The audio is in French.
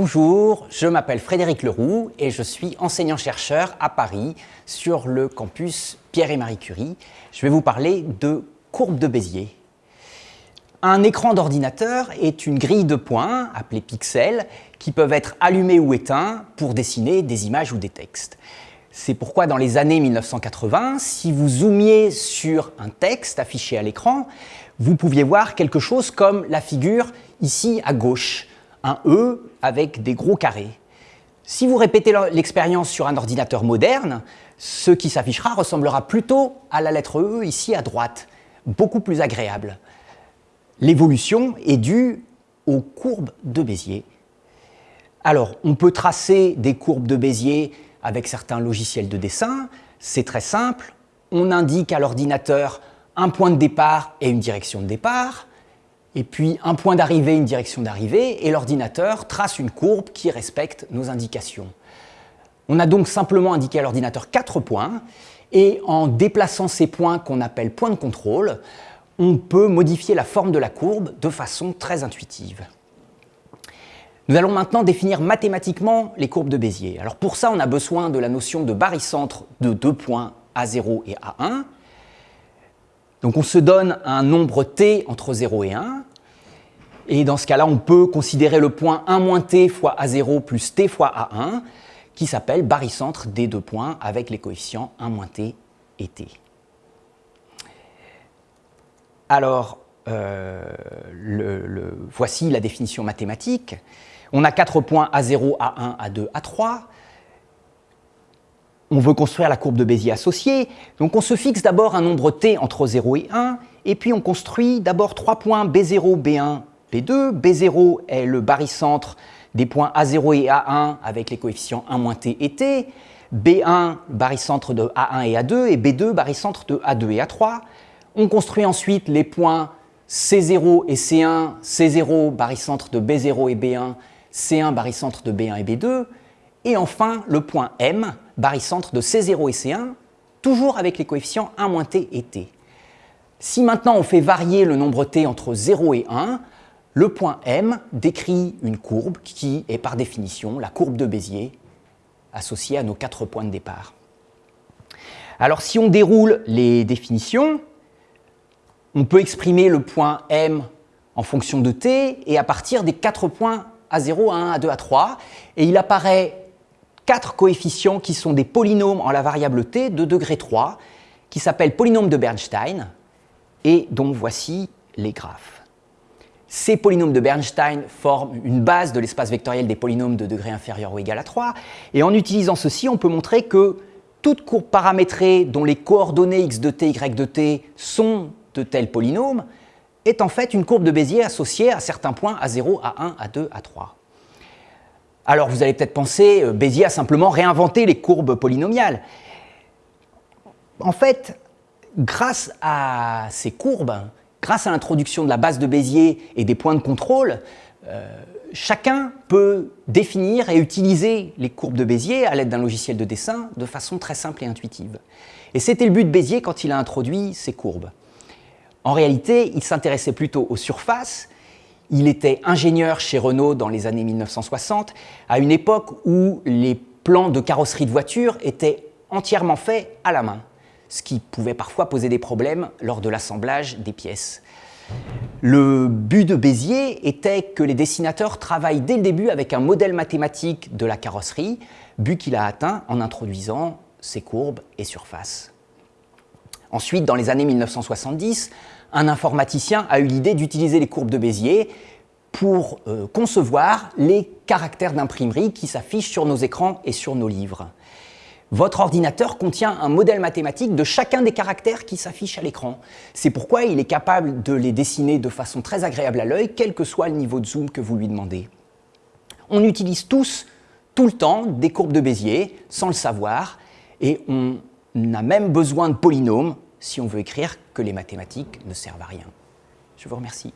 Bonjour, je m'appelle Frédéric Leroux et je suis enseignant-chercheur à Paris sur le campus Pierre et Marie Curie. Je vais vous parler de courbe de Bézier. Un écran d'ordinateur est une grille de points, appelée pixels, qui peuvent être allumés ou éteints pour dessiner des images ou des textes. C'est pourquoi dans les années 1980, si vous zoomiez sur un texte affiché à l'écran, vous pouviez voir quelque chose comme la figure ici à gauche, un E avec des gros carrés. Si vous répétez l'expérience sur un ordinateur moderne, ce qui s'affichera ressemblera plutôt à la lettre E ici à droite, beaucoup plus agréable. L'évolution est due aux courbes de Bézier. Alors, on peut tracer des courbes de Bézier avec certains logiciels de dessin. C'est très simple. On indique à l'ordinateur un point de départ et une direction de départ et puis un point d'arrivée, une direction d'arrivée, et l'ordinateur trace une courbe qui respecte nos indications. On a donc simplement indiqué à l'ordinateur quatre points, et en déplaçant ces points qu'on appelle points de contrôle, on peut modifier la forme de la courbe de façon très intuitive. Nous allons maintenant définir mathématiquement les courbes de Bézier. Alors pour ça, on a besoin de la notion de barycentre de deux points A0 et A1. Donc on se donne un nombre t entre 0 et 1, et dans ce cas-là, on peut considérer le point 1 t fois A0 plus t fois A1, qui s'appelle barycentre des deux points avec les coefficients 1 t et t. Alors, euh, voici la définition mathématique. On a quatre points A0, A1, A2, A3. On veut construire la courbe de Bézier associée. Donc on se fixe d'abord un nombre t entre 0 et 1, et puis on construit d'abord trois points B0, B1, B2. B0 est le barycentre des points A0 et A1 avec les coefficients 1 t et t. B1, barycentre de A1 et A2, et B2, barycentre de A2 et A3. On construit ensuite les points C0 et C1, C0, barycentre de B0 et B1, C1, barycentre de B1 et B2. Et enfin, le point M, barycentre de C0 et C1, toujours avec les coefficients 1 t et t. Si maintenant on fait varier le nombre t entre 0 et 1, le point M décrit une courbe qui est par définition la courbe de Bézier associée à nos quatre points de départ. Alors si on déroule les définitions, on peut exprimer le point M en fonction de t et à partir des quatre points A0, A1, A2, A3. Et il apparaît quatre coefficients qui sont des polynômes en la variable t de degré 3 qui s'appellent polynômes de Bernstein et dont voici les graphes. Ces polynômes de Bernstein forment une base de l'espace vectoriel des polynômes de degré inférieur ou égal à 3. Et en utilisant ceci, on peut montrer que toute courbe paramétrée dont les coordonnées x de t, y de t sont de tels polynômes est en fait une courbe de Bézier associée à certains points à 0, à 1, à 2, à 3. Alors vous allez peut-être penser, euh, Bézier a simplement réinventé les courbes polynomiales. En fait, grâce à ces courbes, grâce à l'introduction de la base de Bézier et des points de contrôle, euh, chacun peut définir et utiliser les courbes de Bézier à l'aide d'un logiciel de dessin de façon très simple et intuitive. Et c'était le but de Bézier quand il a introduit ces courbes. En réalité, il s'intéressait plutôt aux surfaces. Il était ingénieur chez Renault dans les années 1960, à une époque où les plans de carrosserie de voitures étaient entièrement faits à la main ce qui pouvait parfois poser des problèmes lors de l'assemblage des pièces. Le but de Bézier était que les dessinateurs travaillent dès le début avec un modèle mathématique de la carrosserie, but qu'il a atteint en introduisant ses courbes et surfaces. Ensuite, dans les années 1970, un informaticien a eu l'idée d'utiliser les courbes de Bézier pour euh, concevoir les caractères d'imprimerie qui s'affichent sur nos écrans et sur nos livres. Votre ordinateur contient un modèle mathématique de chacun des caractères qui s'affichent à l'écran. C'est pourquoi il est capable de les dessiner de façon très agréable à l'œil, quel que soit le niveau de zoom que vous lui demandez. On utilise tous, tout le temps, des courbes de Bézier, sans le savoir, et on a même besoin de polynômes si on veut écrire que les mathématiques ne servent à rien. Je vous remercie.